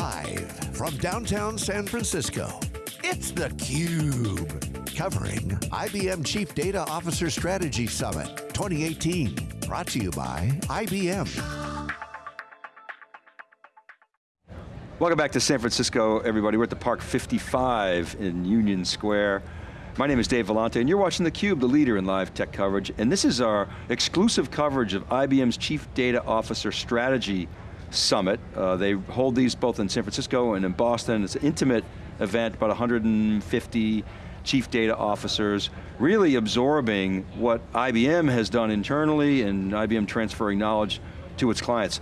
Live from downtown San Francisco, it's theCUBE. Covering IBM Chief Data Officer Strategy Summit 2018. Brought to you by IBM. Welcome back to San Francisco, everybody. We're at the Park 55 in Union Square. My name is Dave Vellante, and you're watching theCUBE, the leader in live tech coverage, and this is our exclusive coverage of IBM's Chief Data Officer Strategy Summit. Uh, they hold these both in San Francisco and in Boston. It's an intimate event, about 150 chief data officers, really absorbing what IBM has done internally and IBM transferring knowledge to its clients.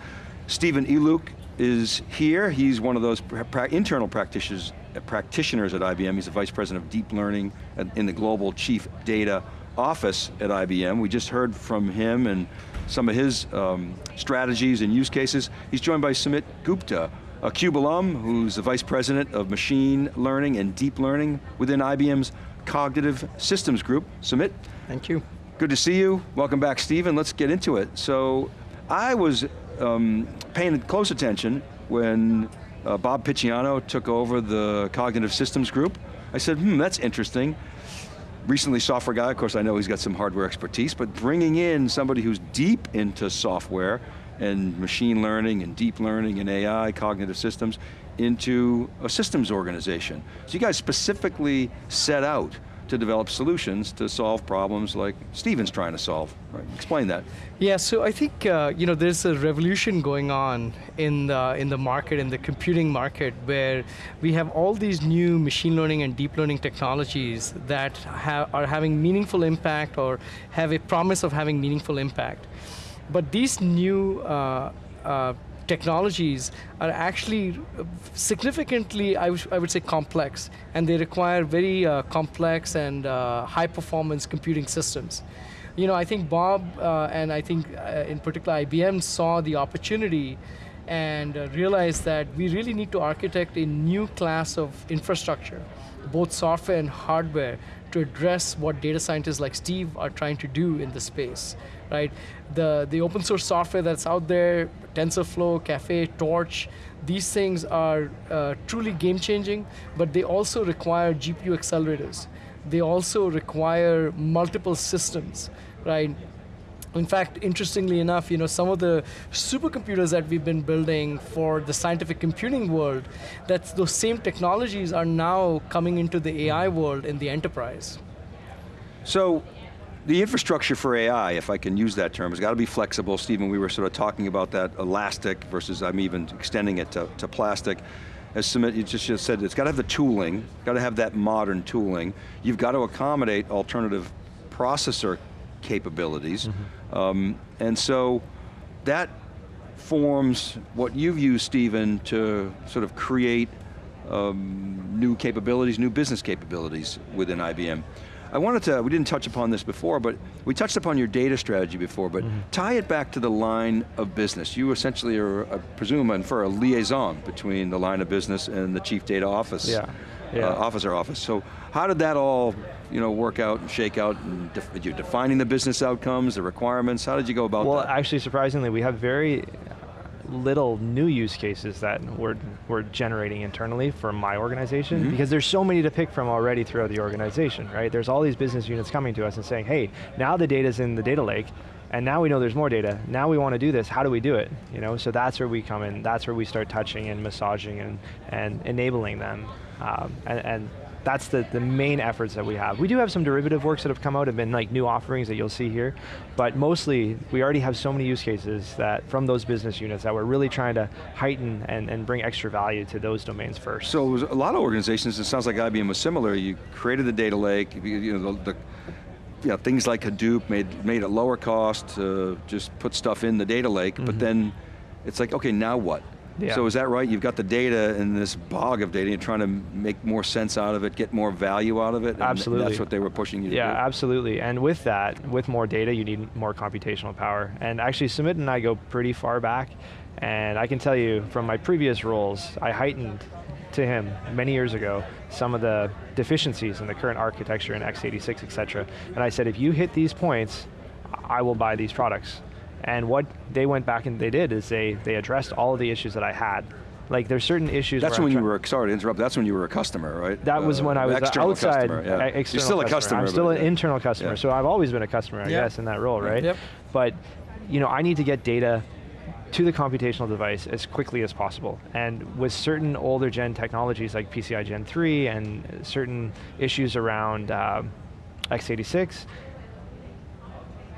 Stephen Eliuk is here. He's one of those pra internal practitioners practitioners at IBM. He's the Vice President of Deep Learning in the Global Chief Data Office at IBM. We just heard from him and some of his um, strategies and use cases. He's joined by Sumit Gupta, a CUBE alum who's the Vice President of Machine Learning and Deep Learning within IBM's Cognitive Systems Group. Sumit. Thank you. Good to see you. Welcome back, Stephen. Let's get into it. So, I was um, paying close attention when uh, Bob Picciano took over the Cognitive Systems Group. I said, hmm, that's interesting. Recently software guy, of course I know he's got some hardware expertise, but bringing in somebody who's deep into software and machine learning and deep learning and AI, cognitive systems, into a systems organization. So you guys specifically set out to develop solutions to solve problems like Stephen's trying to solve. Right? Explain that. Yeah, so I think uh, you know there's a revolution going on in the in the market, in the computing market, where we have all these new machine learning and deep learning technologies that ha are having meaningful impact or have a promise of having meaningful impact. But these new uh, uh, technologies are actually significantly, I, I would say, complex, and they require very uh, complex and uh, high performance computing systems. You know, I think Bob uh, and I think uh, in particular IBM saw the opportunity and uh, realized that we really need to architect a new class of infrastructure, both software and hardware, to address what data scientists like Steve are trying to do in the space, right? The, the open source software that's out there, TensorFlow, Caffe, Torch, these things are uh, truly game changing, but they also require GPU accelerators. They also require multiple systems, right? In fact, interestingly enough, you know, some of the supercomputers that we've been building for the scientific computing world, that those same technologies are now coming into the AI world in the enterprise. So, the infrastructure for AI, if I can use that term, has got to be flexible. Stephen, we were sort of talking about that elastic versus I'm even extending it to, to plastic. As Sumit, you just, just said, it's got to have the tooling, got to have that modern tooling. You've got to accommodate alternative processor capabilities. Mm -hmm. Um, and so that forms what you've used, Stephen, to sort of create um, new capabilities, new business capabilities within IBM. I wanted to, we didn't touch upon this before, but we touched upon your data strategy before, but mm -hmm. tie it back to the line of business. You essentially are, I presume, and for a liaison between the line of business and the chief data office, yeah. Yeah. Uh, officer office. So how did that all you know, work out and shake out? And def you're defining the business outcomes, the requirements. How did you go about well, that? Well, actually, surprisingly, we have very little new use cases that we're, we're generating internally for my organization mm -hmm. because there's so many to pick from already throughout the organization, right? There's all these business units coming to us and saying, hey, now the data's in the data lake, and now we know there's more data. Now we want to do this, how do we do it? You know, so that's where we come in, that's where we start touching and massaging and, and enabling them. Um, and, and that's the, the main efforts that we have. We do have some derivative works that have come out and been like new offerings that you'll see here, but mostly we already have so many use cases that from those business units that we're really trying to heighten and, and bring extra value to those domains first. So a lot of organizations, it sounds like IBM was similar, you created the data lake, you know, the, the you know, things like Hadoop made, made it lower cost to just put stuff in the data lake, mm -hmm. but mm-hmm. then it's like, okay, now what? Yeah. So is that right? You've got the data in this bog of data, you're trying to make more sense out of it, get more value out of it? absolutely. that's what they were pushing you to yeah, do? Yeah, absolutely. And with that, with more data, you need more computational power. And actually, Sumit and I go pretty far back, and I can tell you from my previous roles, I heightened to him many years ago some of the deficiencies in the current architecture in x86, et cetera. And I said, if you hit these points, I will buy these products. And what they went back and they did is they, they addressed all of the issues that I had Like there's certain issues. That's when you were, sorry to interrupt, that's when you were a customer, right? That was Uh, when I was external outside, customer, yeah. uh, You're external still a customer. I'm still an internal customer, Yeah. so I've always been a customer, I Yeah. guess, in that role, right? Yep. But you know, I need to get data to the computational device as quickly as possible. And with certain older gen technologies like PCI Gen 3 and certain issues around um, x86,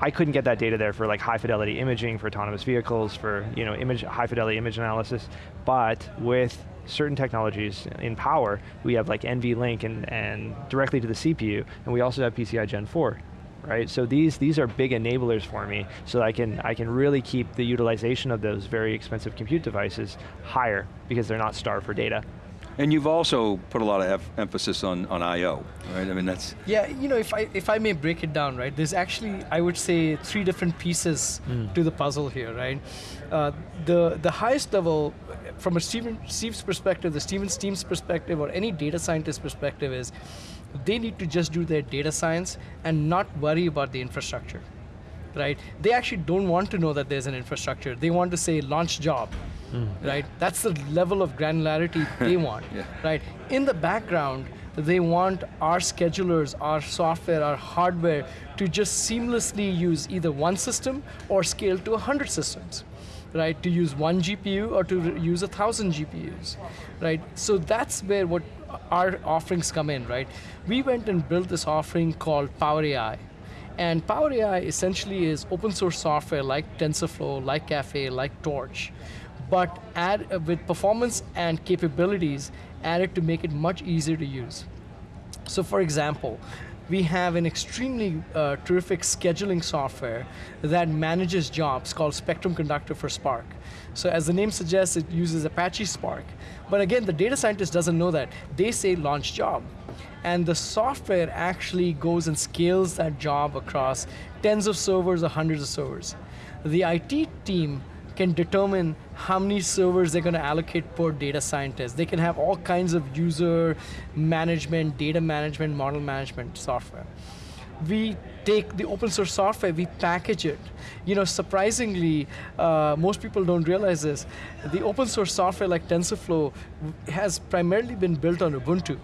I couldn't get that data there for like high fidelity imaging for autonomous vehicles, for you know image high fidelity image analysis. But with certain technologies in power, we have like NVLink and, and directly to the CPU, and we also have PCI Gen 4. Right, so these these are big enablers for me, so I can I can really keep the utilization of those very expensive compute devices higher because they're not starved for data. And you've also put a lot of emphasis on, on I.O., right? I mean, that's, Yeah, you know, if I if I may break it down, right? There's actually, I would say, three different pieces to the puzzle here, right? Uh, the the highest level, from a Steven Steve's perspective, the Stevens team's perspective, or any data scientist perspective, is they need to just do their data science and not worry about the infrastructure, right? They actually don't want to know that there's an infrastructure. They want to say launch job, Mm. right? That's the level of granularity they want, Yeah. right? In the background, they want our schedulers, our software, our hardware to just seamlessly use either one system or scale to 100 systems, right? To use one GPU or to use a thousand GPUs, right? So that's where what our offerings come in, right? We went and built this offering called Power AI. And Power AI essentially is open source software like TensorFlow, like Caffe, like Torch, but add uh, with performance and capabilities added to make it much easier to use. So for example, we have an extremely uh, terrific scheduling software that manages jobs called Spectrum Conductor for Spark. So as the name suggests, it uses Apache Spark. But again, the data scientist doesn't know that. They say launch job. And the software actually goes and scales that job across tens of servers or hundreds of servers. The IT team can determine how many servers they're going to allocate per data scientist. They can have all kinds of user management, data management, model management software. We take the open source software, we package it. You know, surprisingly, uh, most people don't realize this. The open source software like TensorFlow has primarily been built on Ubuntu.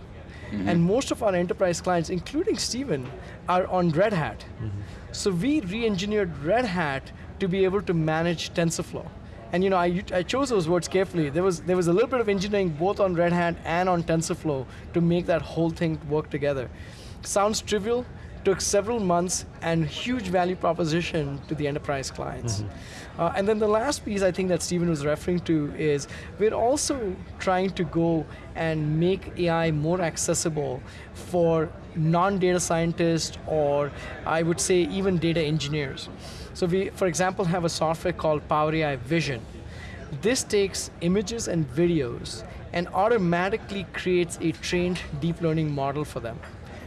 And most of our enterprise clients, including Steven, are on Red Hat. So we re-engineered Red Hat to be able to manage TensorFlow. And you know, I chose those words carefully. There was, there was a little bit of engineering both on Red Hat and on TensorFlow to make that whole thing work together. Sounds trivial, took several months and huge value proposition to the enterprise clients. Uh, and then the last piece I think that Stephen was referring to is we're also trying to go and make AI more accessible for non-data scientists or I would say even data engineers. So we, for example, have a software called Power AI Vision. This takes images and videos and automatically creates a trained deep learning model for them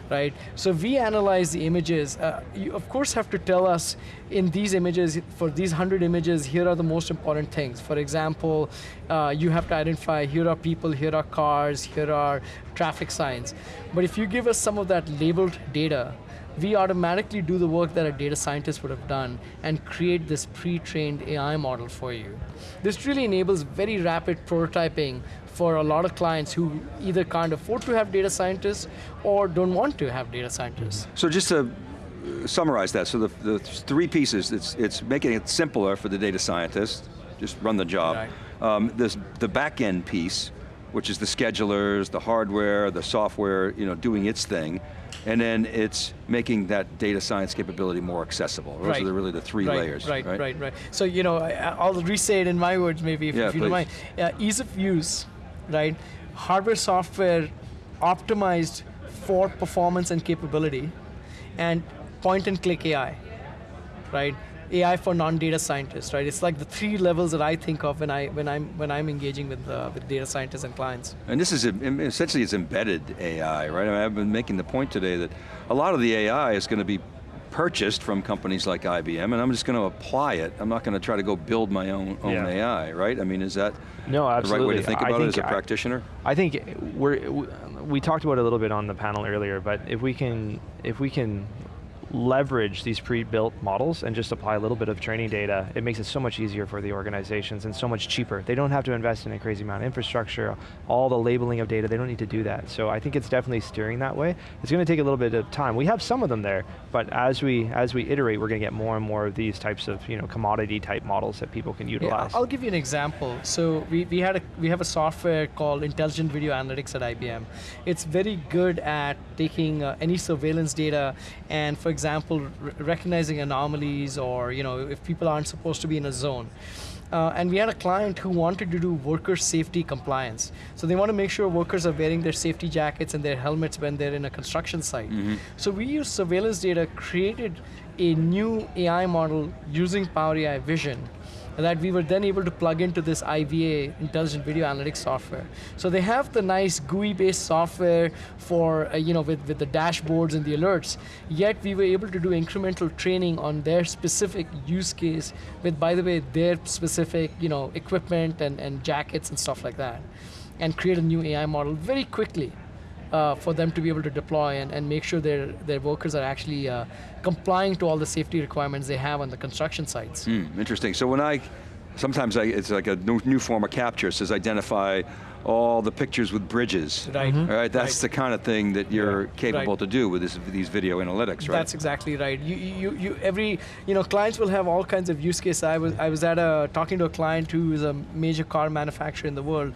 right? So we analyze the images. Uh, you of course have to tell us in these images, for these 100 images, here are the most important things. For example, uh, you have to identify here are people, here are cars, here are traffic signs. But if you give us some of that labeled data, we automatically do the work that a data scientist would have done and create this pre-trained AI model for you. This really enables very rapid prototyping for a lot of clients who either can't afford to have data scientists or don't want to have data scientists. so just to uh, summarize that, so the, the three pieces, it's, it's making it simpler for the data scientist, just run the job. Right. Um, this, the back end piece, which is the schedulers, the hardware, the software, you know, doing its thing, and then it's making that data science capability more accessible. Those Right. are the, really the three right, layers, right, right, right, So you know, I'll re-say it in my words, maybe, if, Yeah, if you don't please. mind. Uh, ease of use, right? Hardware, software, optimized for performance and capability, and point-and-click AI, right? AI for non-data scientists, right? It's like the three levels that I think of when I when I'm when I'm engaging with uh, with data scientists and clients. And this is, essentially it's embedded AI, right? I mean, I've been making the point today that a lot of the AI is going to be purchased from companies like IBM, and I'm just going to apply it. I'm not going to try to go build my own, own Yeah. AI, right? I mean, is that No, the right way absolutely. to think I about it think as a I- practitioner? I think we're we- we talked about it a little bit on the panel earlier, but if we can if we can leverage these pre-built models and just apply a little bit of training data, it makes it so much easier for the organizations and so much cheaper. They don't have to invest in a crazy amount of infrastructure, all the labeling of data, they don't need to do that. So I think it's definitely steering that way. It's going to take a little bit of time. We have some of them there, but as we as we iterate, we're going to get more and more of these types of you know commodity type models that people can utilize. Yeah, I'll give you an example. So we, we had a we have a software called Intelligent Video Analytics at IBM. It's very good at taking uh, any surveillance data and, for example, recognizing anomalies or you know if people aren't supposed to be in a zone. Uh, and we had a client who wanted to do worker safety compliance. So they want to make sure workers are wearing their safety jackets and their helmets when they're in a construction site. Mm -hmm. So we used surveillance data, created a new AI model using Power AI Vision that we were then able to plug into this IVA, Intelligent Video Analytics software. So they have the nice GUI-based software for, uh, you know, with, with the dashboards and the alerts, yet we were able to do incremental training on their specific use case with, by the way, their specific, you know, equipment and, and jackets and stuff like that, and create a new AI model very quickly uh, for them to be able to deploy and, and make sure their, their workers are actually uh, complying to all the safety requirements they have on the construction sites. Mm, interesting, so when I, sometimes I, it's like a new, new form of CAPTCHA, it says identify all the pictures with bridges. Right. Mm -hmm. Right, that's right. the kind of thing that you're right. capable right. to do with this, these video analytics, right? That's exactly right. You, you, you, every, you know, clients will have all kinds of use cases. I was, I was at a, talking to a client who is a major car manufacturer in the world,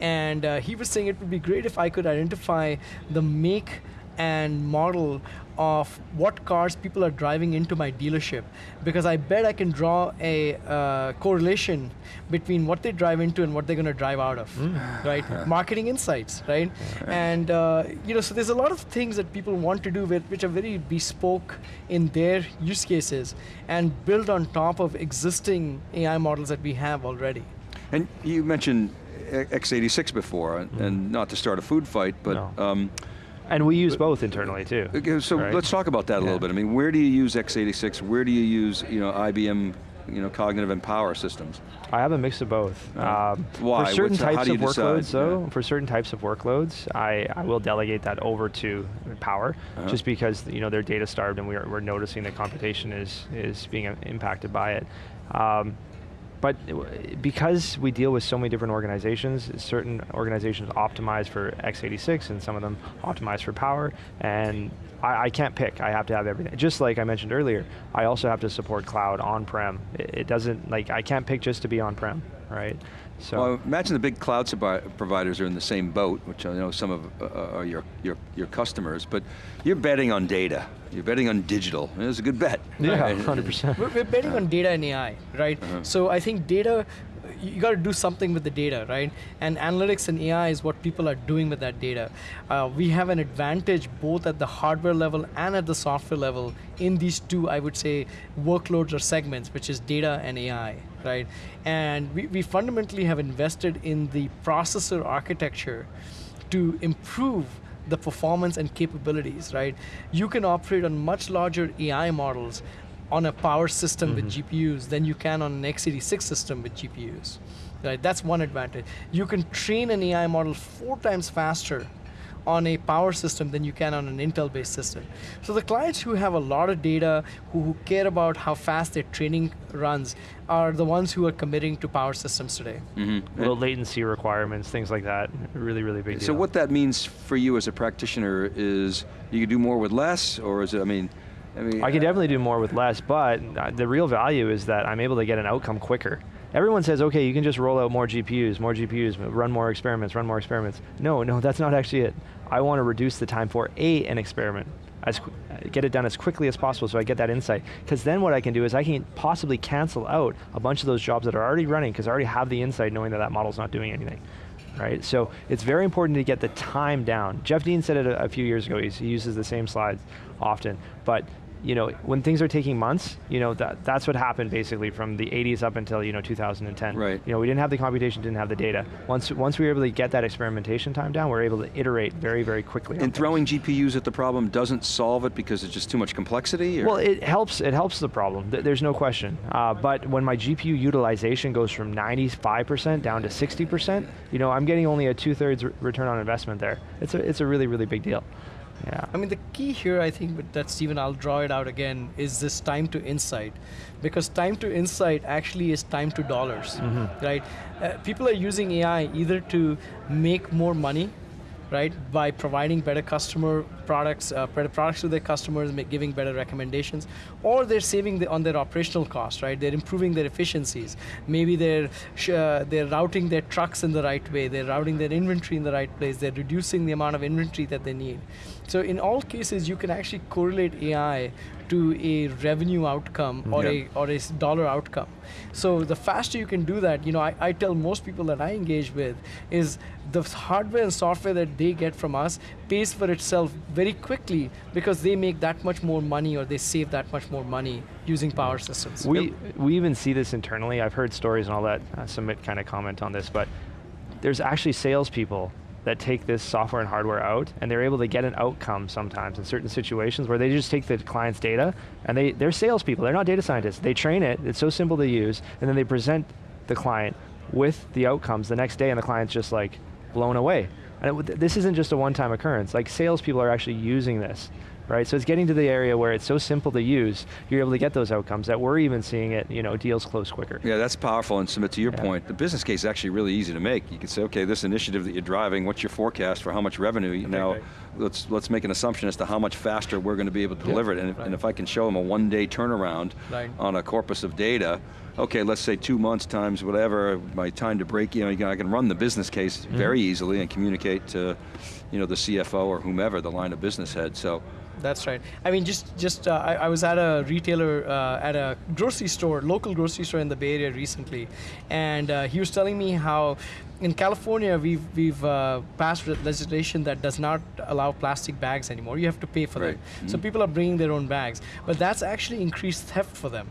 and uh, he was saying it would be great if I could identify the make and model of what cars people are driving into my dealership because I bet I can draw a uh, correlation between what they drive into and what they're going to drive out of, mm. right? Yeah. Marketing insights, right? And uh, you know, so there's a lot of things that people want to do with, which are very bespoke in their use cases and build on top of existing AI models that we have already. And you mentioned x86 before, mm. and not to start a food fight, but no. um, and we use both internally too. So right? let's talk about that a yeah. little bit. I mean, where do you use x86? Where do you use you know IBM you know cognitive and power systems? I have a mix of both. Uh, um, why? For certain What's, types of workloads, though, yeah. for certain types of workloads, I, I will delegate that over to Power, uh -huh. just because you know they're data starved and we're, we're noticing that computation is is being impacted by it. Um, but uh, because we deal with so many different organizations, certain organizations optimize for x86 and some of them optimize for power, and I, I, can't pick, I have to have everything. Just like I mentioned earlier, I also have to support cloud on-prem. It, it, doesn't, like, I can't pick just to be on-prem, right? So well, imagine the big cloud providers are in the same boat, which I know some of uh, uh, are your, your, your customers, but you're betting on data. You're betting on digital. It's a good bet. Yeah, right? 100%. We're, we're betting on data and AI, right? Uh -huh. So I think data you got to do something with the data, right? And analytics and AI is what people are doing with that data. Uh, we have an advantage both at the hardware level and at the software level in these two, I would say, workloads or segments, which is data and AI, right? And we, we fundamentally have invested in the processor architecture to improve the performance and capabilities, right? You can operate on much larger AI models on a power system mm -hmm. with mm-hmm. GPUs than you can on an x86 system with GPUs. Right, that's one advantage. You can train an AI model four times faster on a power system than you can on an Intel-based system. So the clients who have a lot of data, who, who, care about how fast their training runs, are the ones who are committing to power systems today. Mm -hmm. Low latency requirements, things like that, really, really big So deal. what that means for you as a practitioner is you can do more with less, or is it, I mean, I mean, I can uh, definitely do more with less, but uh, the real value is that I'm able to get an outcome quicker. Everyone says, okay, you can just roll out more GPUs, more GPUs, run more experiments, run more experiments. No, no, that's not actually it. I want to reduce the time for a an experiment, as uh, get it done as quickly as possible so I get that insight. Because then what I can do is I can possibly cancel out a bunch of those jobs that are already running because I already have the insight knowing that that model's not doing anything right? So it's very important to get the time down. Jeff Dean said it a, a few years ago, He's, he uses the same slides often, but you know, when things are taking months, you know, that, that's what happened basically from the 80s up until, you know, 2010. Right. You know, we didn't have the computation, didn't have the data. Once, once we were able to get that experimentation time down, we are able to iterate very, very quickly. And throwing things. GPUs at the problem doesn't solve it because it's just too much complexity? Or? Well, it helps, it helps the problem, there's no question. Uh, but when my GPU utilization goes from 95% down to 60%, you know, I'm getting only a two-thirds return on investment there. It's a, it's a really, really big deal. Yeah. I mean, the key here, I think, with that Stephen, I'll draw it out again, is this time to insight, because time to insight actually is time to dollars, Mm-hmm. right? Uh, people are using AI either to make more money right? By providing better customer products, uh, better products to their customers, giving better recommendations, or they're saving the, on their operational costs, right? They're improving their efficiencies. Maybe they're uh, they're routing their trucks in the right way. They're routing their inventory in the right place. They're reducing the amount of inventory that they need. So in all cases, you can actually correlate AI to a revenue outcome or Yeah. a or a dollar outcome. So the faster you can do that, you know, I, I tell most people that I engage with is the hardware and software that they get from us pays for itself very quickly because they make that much more money or they save that much more money using power systems. We, we even see this internally. I've heard stories and all that. Uh, Sumit kind of comment on this, but there's actually salespeople that take this software and hardware out, and they're able to get an outcome sometimes in certain situations where they just take the client's data, and they, they're salespeople, they're not data scientists. They train it, it's so simple to use, and then they present the client with the outcomes the next day, and the client's just like blown away. And it, this isn't just a one-time occurrence. Like salespeople are actually using this, right? So it's getting to the area where it's so simple to use, you're able to get those outcomes that we're even seeing it, you know, deals close quicker. Yeah, that's powerful, and Sumit to your Yeah. point, the business case is actually really easy to make. You can say, okay, this initiative that you're driving, what's your forecast for how much revenue? You know, right. let's let's make an assumption as to how much faster we're going to be able to deliver it. And if, and if I can show them a one day turnaround Right. on a corpus of data, okay, let's say two months times whatever, my time to break, you know, I can run the business case Mm-hmm. very easily and communicate to, you know, the CFO or whomever, the line of business head. So, That's right. I mean, just just uh, I, I was at a retailer uh, at a grocery store, local grocery store in the Bay Area recently, and uh, he was telling me how in California we've we've uh, passed legislation that does not allow plastic bags anymore. You have to pay for Right. them. So people are bringing their own bags, but that's actually increased theft for them.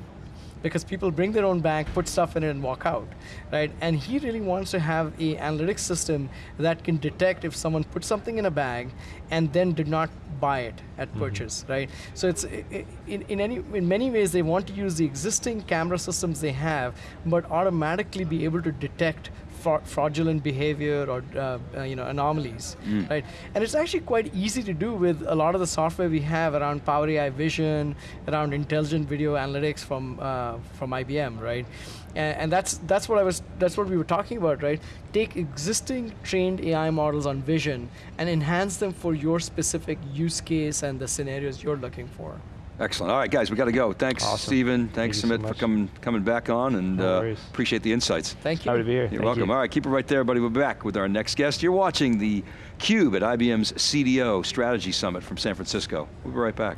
Because people bring their own bag, put stuff in it, and walk out, right? And he really wants to have a analytics system that can detect if someone put something in a bag and then did not buy it at mm-hmm. purchase, right? So it's in, in any in many ways they want to use the existing camera systems they have, but automatically be able to detect fra- fraudulent behavior or uh, uh, you know anomalies, right? And it's actually quite easy to do with a lot of the software we have around Power AI Vision, around intelligent video analytics from uh, from IBM, right? And, and that's that's what I was that's what we were talking about, right? Take existing trained AI models on vision and enhance them for your specific use case and the scenarios you're looking for. Excellent. All right, guys, we got to go. Thanks, Awesome. Stephen. Thank Thanks, you so for coming coming back on, and No uh, appreciate the insights. Thank you. Happy to be here. You're Thank welcome. you. All right, keep it right there, buddy. We're back with our next guest. You're watching the CUBE at IBM's CDO Strategy Summit from San Francisco. We'll be right back.